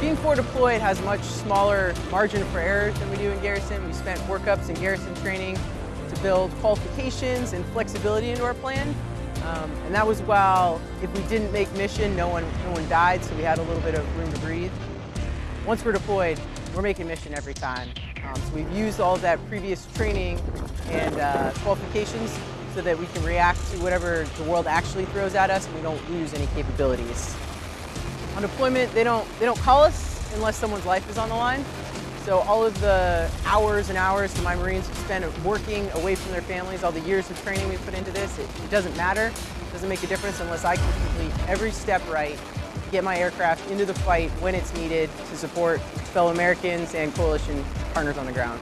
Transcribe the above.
Being forward deployed has much smaller margin for error than we do in Garrison. We spent workups in Garrison training to build qualifications and flexibility into our plan. Um, and that was while if we didn't make mission, no one, no one died, so we had a little bit of room to breathe. Once we're deployed, we're making mission every time. Um, so we've used all that previous training and uh, qualifications so that we can react to whatever the world actually throws at us and we don't lose any capabilities. On deployment, they don't, they don't call us unless someone's life is on the line. So all of the hours and hours that my Marines have spent working away from their families, all the years of training we put into this, it, it doesn't matter. It doesn't make a difference unless I can complete every step right, get my aircraft into the fight when it's needed to support fellow Americans and coalition partners on the ground.